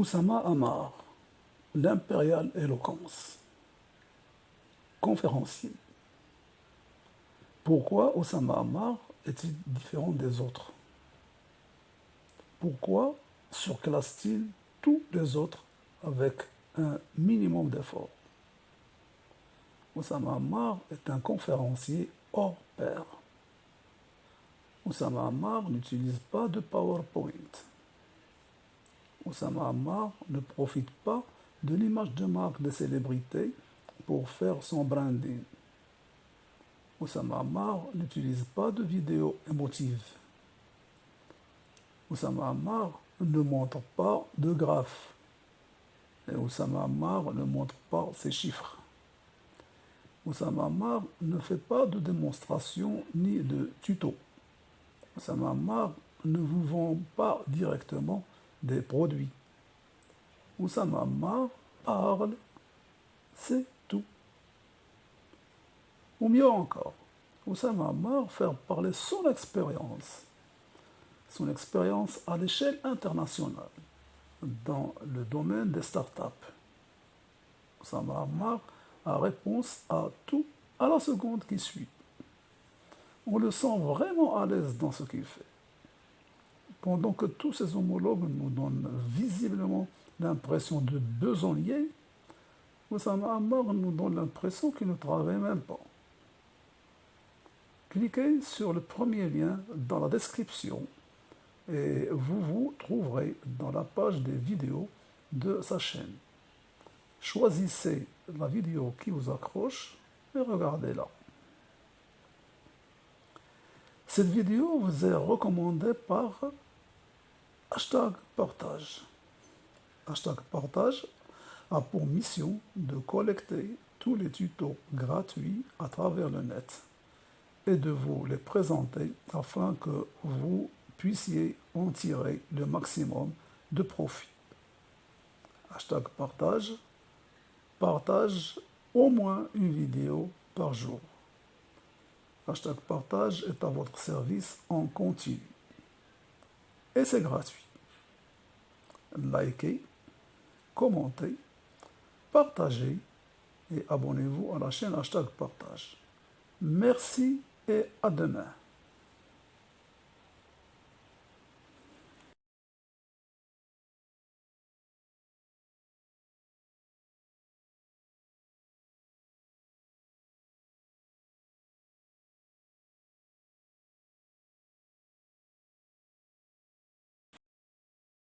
Oussama Amar, l'impériale éloquence. Conférencier. Pourquoi Oussama Amar est-il différent des autres? Pourquoi surclasse-t-il tous les autres avec un minimum d'effort? Oussama Ammar est un conférencier hors pair. Oussama Ammar n'utilise pas de PowerPoint. Oussama Ammar ne profite pas de l'image de marque des célébrités pour faire son branding. Oussama Ammar n'utilise pas de vidéos émotives. Oussama Ammar ne montre pas de graphes. Et Oussama ne montre pas ses chiffres. Oussama Ammar ne fait pas de démonstration ni de tuto. Oussama Ammar ne vous vend pas directement des produits. Oussama Ammar parle, c'est tout. Ou mieux encore, Oussama Ammar fait parler son expérience, son expérience à l'échelle internationale dans le domaine des startups. Oussama Ammar a réponse à tout à la seconde qui suit. On le sent vraiment à l'aise dans ce qu'il fait. Pendant que tous ses homologues nous donnent visiblement l'impression de besogner, Oussama Ammar nous donne l'impression qu'il ne travaille même pas. Cliquez sur le premier lien dans la description et vous vous trouverez dans la page des vidéos de sa chaîne. Choisissez la vidéo qui vous accroche et regardez-la. Cette vidéo vous est recommandée par hashtag partage. Hashtag partage a pour mission de collecter tous les tutos gratuits à travers le net et de vous les présenter afin que vous puissiez en tirer le maximum de profit. Hashtag partage partage au moins une vidéo par jour. Hashtag partage est à votre service en continu. Et c'est gratuit. Likez, commentez, partagez et abonnez-vous à la chaîne hashtag partage. Merci et à demain.